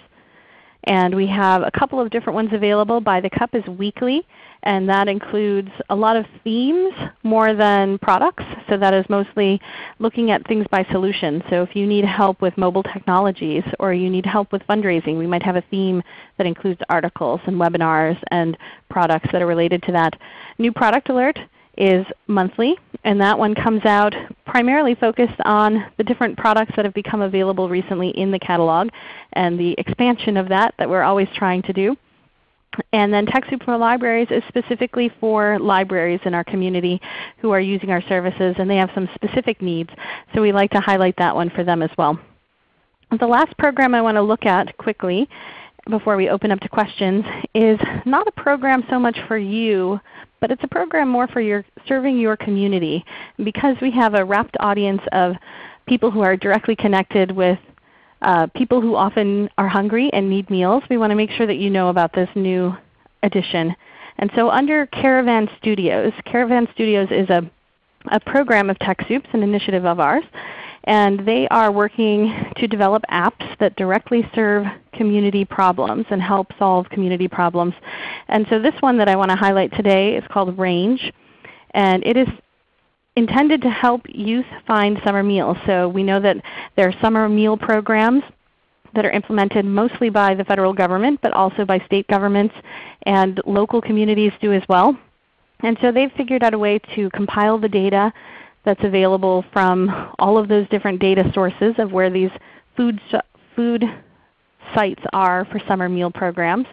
And we have a couple of different ones available. By the Cup is weekly, and that includes a lot of themes more than products. So that is mostly looking at things by solution. So if you need help with mobile technologies or you need help with fundraising, we might have a theme that includes articles and webinars and products that are related to that. New Product Alert is monthly, and that one comes out primarily focused on the different products that have become available recently in the catalog and the expansion of that that we're always trying to do. And then TechSoup for Libraries is specifically for libraries in our community who are using our services and they have some specific needs. So we like to highlight that one for them as well. The last program I want to look at quickly before we open up to questions is not a program so much for you, but it's a program more for your serving your community. Because we have a rapt audience of people who are directly connected with uh, people who often are hungry and need meals, we want to make sure that you know about this new addition. And so under Caravan Studios, Caravan Studios is a, a program of TechSoup's, an initiative of ours and they are working to develop apps that directly serve community problems and help solve community problems. And so this one that I want to highlight today is called Range, and it is intended to help youth find summer meals. So we know that there are summer meal programs that are implemented mostly by the federal government, but also by state governments and local communities do as well. And so they've figured out a way to compile the data that's available from all of those different data sources of where these food, food sites are for summer meal programs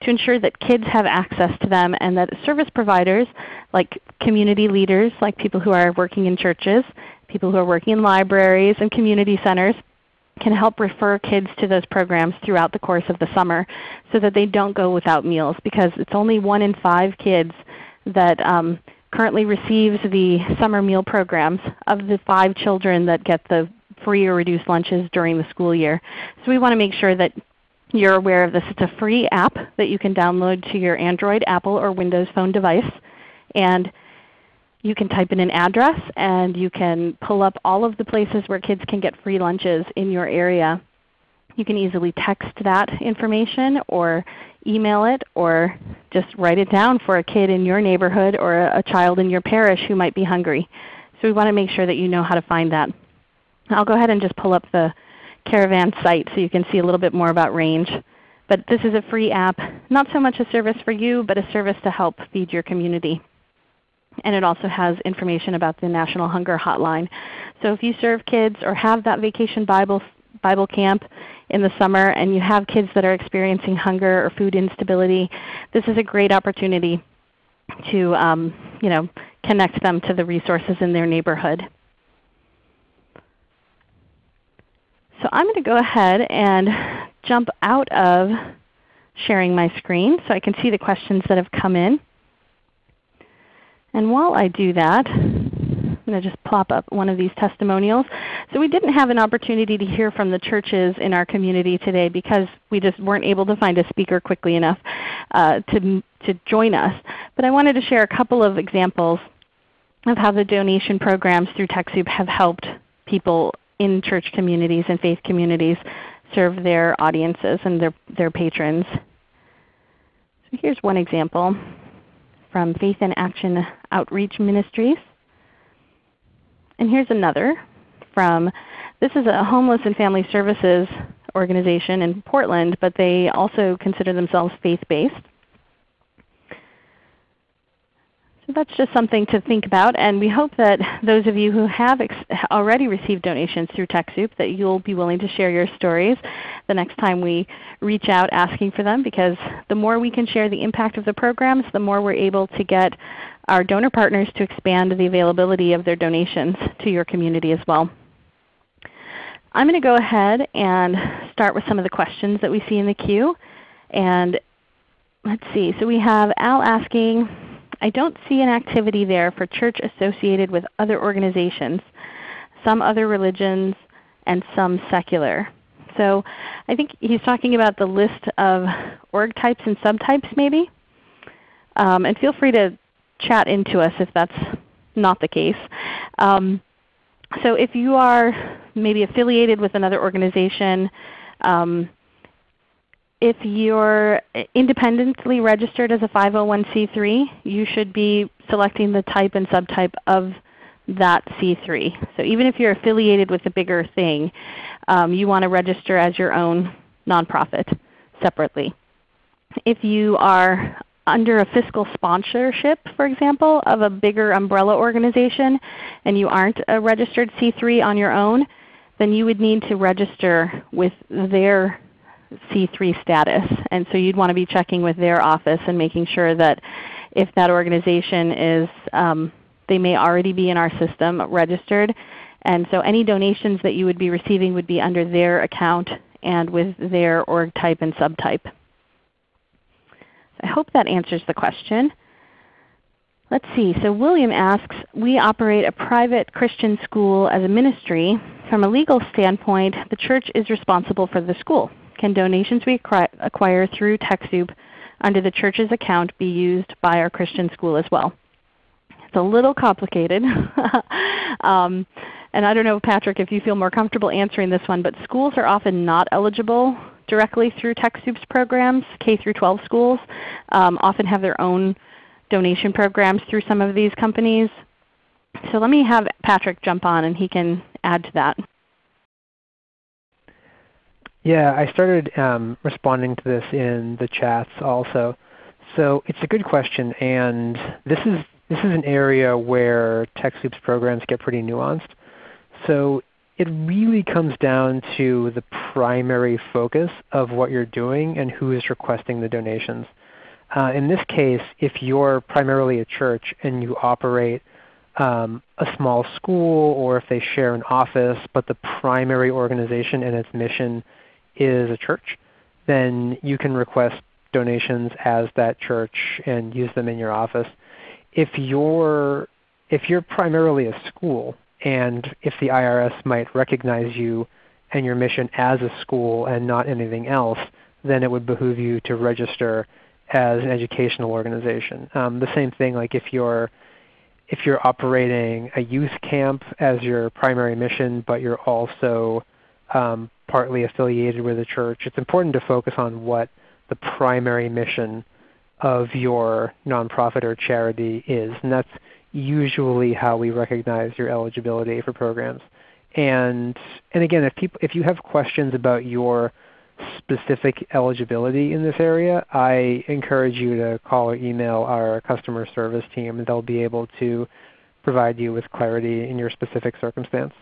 to ensure that kids have access to them and that service providers like community leaders, like people who are working in churches, people who are working in libraries and community centers can help refer kids to those programs throughout the course of the summer so that they don't go without meals because it's only one in five kids that um, currently receives the summer meal programs of the five children that get the free or reduced lunches during the school year. So we want to make sure that you're aware of this. It's a free app that you can download to your Android, Apple, or Windows Phone device. And you can type in an address and you can pull up all of the places where kids can get free lunches in your area. You can easily text that information or email it or just write it down for a kid in your neighborhood or a child in your parish who might be hungry. So we want to make sure that you know how to find that. I'll go ahead and just pull up the Caravan site so you can see a little bit more about range. But this is a free app, not so much a service for you, but a service to help feed your community. And it also has information about the National Hunger Hotline. So if you serve kids or have that Vacation Bible, Bible Camp in the summer and you have kids that are experiencing hunger or food instability, this is a great opportunity to um, you know, connect them to the resources in their neighborhood. So I'm going to go ahead and jump out of sharing my screen so I can see the questions that have come in. And while I do that, going to just plop up one of these testimonials. So we didn't have an opportunity to hear from the churches in our community today because we just weren't able to find a speaker quickly enough uh, to, to join us. But I wanted to share a couple of examples of how the donation programs through TechSoup have helped people in church communities and faith communities serve their audiences and their, their patrons. So here's one example from Faith in Action Outreach Ministries. And here's another from, this is a homeless and family services organization in Portland, but they also consider themselves faith-based. So that's just something to think about, and we hope that those of you who have already received donations through TechSoup that you'll be willing to share your stories the next time we reach out asking for them because the more we can share the impact of the programs, the more we're able to get our donor partners to expand the availability of their donations to your community as well. I'm going to go ahead and start with some of the questions that we see in the queue. And let's see, so we have Al asking, I don't see an activity there for church associated with other organizations, some other religions, and some secular. So I think he's talking about the list of org types and subtypes maybe. Um, and feel free to chat into us if that's not the case. Um, so if you are maybe affiliated with another organization, um, if you're independently registered as a 501c3, you should be selecting the type and subtype of that C3. So even if you're affiliated with a bigger thing, um, you want to register as your own nonprofit separately. If you are under a fiscal sponsorship, for example, of a bigger umbrella organization and you aren't a registered C3 on your own, then you would need to register with their C3 status. And so you'd want to be checking with their office and making sure that if that organization is, um, they may already be in our system registered. And so any donations that you would be receiving would be under their account and with their org type and subtype. I hope that answers the question. Let's see. So William asks, we operate a private Christian school as a ministry. From a legal standpoint, the church is responsible for the school. Can donations we acquire through TechSoup under the church's account be used by our Christian school as well? It's a little complicated. um, and I don't know, Patrick, if you feel more comfortable answering this one, but schools are often not eligible directly through TechSoup's programs. K through 12 schools um, often have their own donation programs through some of these companies. So let me have Patrick jump on and he can add to that. Yeah, I started um, responding to this in the chats also. So it's a good question, and this is this is an area where TechSoup's programs get pretty nuanced. So it really comes down to the primary focus of what you're doing and who is requesting the donations. Uh, in this case, if you're primarily a church and you operate um, a small school or if they share an office but the primary organization and its mission is a church, then you can request donations as that church and use them in your office. If you're, if you're primarily a school and if the IRS might recognize you and your mission as a school and not anything else, then it would behoove you to register as an educational organization. Um, the same thing like if you're if you're operating a youth camp as your primary mission, but you're also um, partly affiliated with a church, it's important to focus on what the primary mission of your nonprofit or charity is. And that's usually how we recognize your eligibility for programs. And, and again, if, people, if you have questions about your specific eligibility in this area, I encourage you to call or email our customer service team and they'll be able to provide you with clarity in your specific circumstance.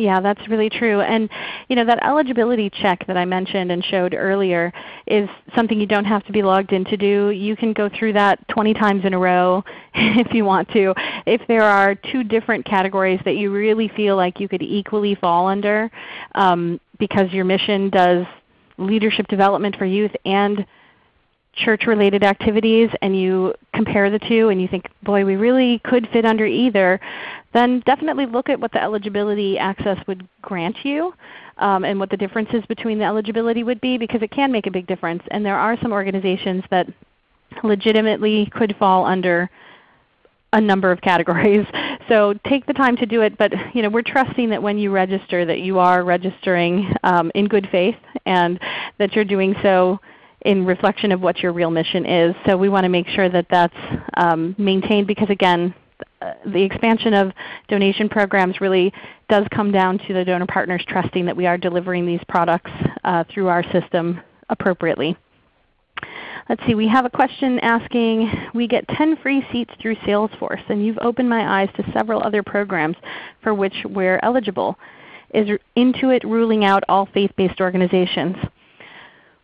Yeah, that's really true. And you know that eligibility check that I mentioned and showed earlier is something you don't have to be logged in to do. You can go through that 20 times in a row if you want to. If there are two different categories that you really feel like you could equally fall under um, because your mission does leadership development for youth and church-related activities and you compare the two and you think, boy, we really could fit under either, then definitely look at what the eligibility access would grant you um, and what the differences between the eligibility would be because it can make a big difference. And there are some organizations that legitimately could fall under a number of categories. So take the time to do it, but you know, we're trusting that when you register that you are registering um, in good faith and that you're doing so in reflection of what your real mission is. So we want to make sure that that's um, maintained because again, the expansion of donation programs really does come down to the donor partners trusting that we are delivering these products uh, through our system appropriately. Let's see, we have a question asking, we get 10 free seats through Salesforce, and you've opened my eyes to several other programs for which we're eligible. Is Intuit ruling out all faith-based organizations?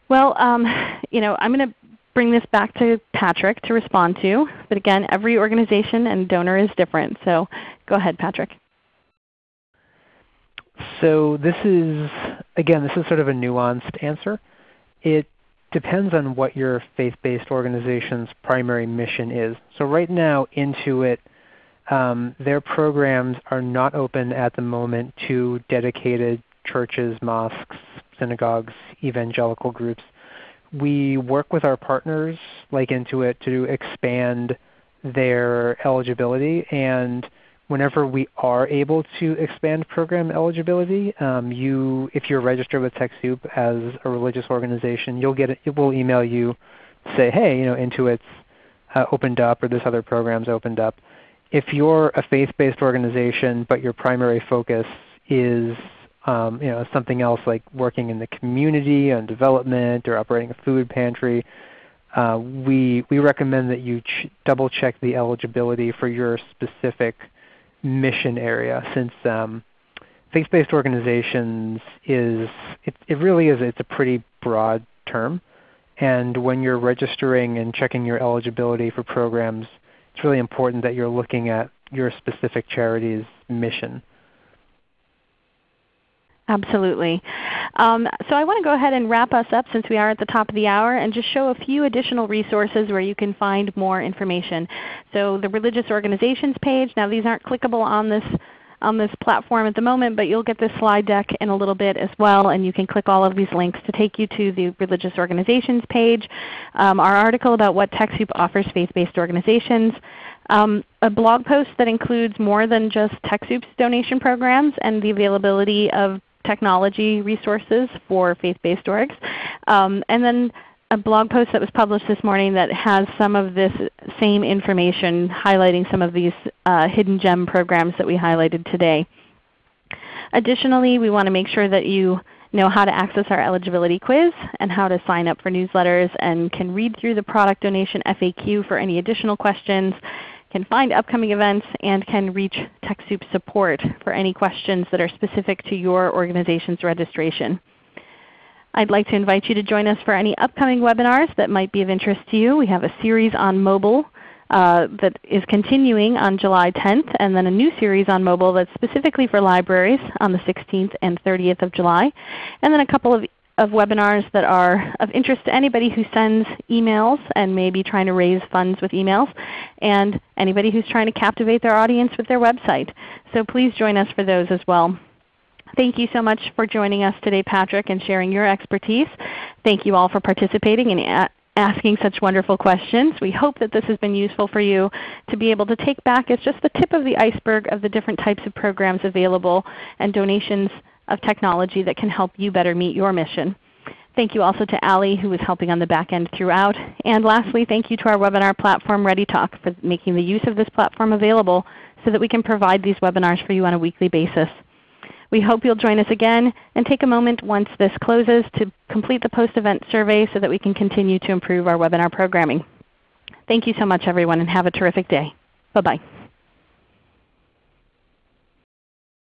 Well, um, you know, I'm going to bring this back to Patrick to respond to. But again, every organization and donor is different. So go ahead, Patrick. So this is, again, this is sort of a nuanced answer. It depends on what your faith-based organization's primary mission is. So right now Intuit, um, their programs are not open at the moment to dedicated churches, mosques, synagogues, evangelical groups we work with our partners like Intuit to expand their eligibility. And whenever we are able to expand program eligibility, um, you, if you're registered with TechSoup as a religious organization, you'll get it will email you say, hey, you know, Intuit's uh, opened up or this other program's opened up. If you're a faith-based organization but your primary focus is um, you know, something else like working in the community on development or operating a food pantry, uh, we, we recommend that you ch double check the eligibility for your specific mission area since um, faith-based organizations is, it, it really is it's a pretty broad term. And when you're registering and checking your eligibility for programs, it's really important that you're looking at your specific charity's mission. Absolutely. Um, so I want to go ahead and wrap us up since we are at the top of the hour and just show a few additional resources where you can find more information. So the religious organizations page, now these aren't clickable on this on this platform at the moment, but you'll get this slide deck in a little bit as well, and you can click all of these links to take you to the religious organizations page, um, our article about what TechSoup offers faith-based organizations, um, a blog post that includes more than just TechSoup's donation programs and the availability of technology resources for faith-based orgs. Um, and then a blog post that was published this morning that has some of this same information highlighting some of these uh, hidden gem programs that we highlighted today. Additionally, we want to make sure that you know how to access our eligibility quiz and how to sign up for newsletters and can read through the product donation FAQ for any additional questions can find upcoming events, and can reach TechSoup support for any questions that are specific to your organization's registration. I'd like to invite you to join us for any upcoming webinars that might be of interest to you. We have a series on mobile uh, that is continuing on July 10th, and then a new series on mobile that's specifically for libraries on the 16th and 30th of July, and then a couple of of webinars that are of interest to anybody who sends emails and may be trying to raise funds with emails, and anybody who's trying to captivate their audience with their website. So please join us for those as well. Thank you so much for joining us today, Patrick, and sharing your expertise. Thank you all for participating and asking such wonderful questions. We hope that this has been useful for you to be able to take back as just the tip of the iceberg of the different types of programs available and donations of technology that can help you better meet your mission. Thank you also to Ali who was helping on the back end throughout. And lastly, thank you to our webinar platform ReadyTalk for making the use of this platform available so that we can provide these webinars for you on a weekly basis. We hope you'll join us again and take a moment once this closes to complete the post-event survey so that we can continue to improve our webinar programming. Thank you so much everyone and have a terrific day. Bye-bye.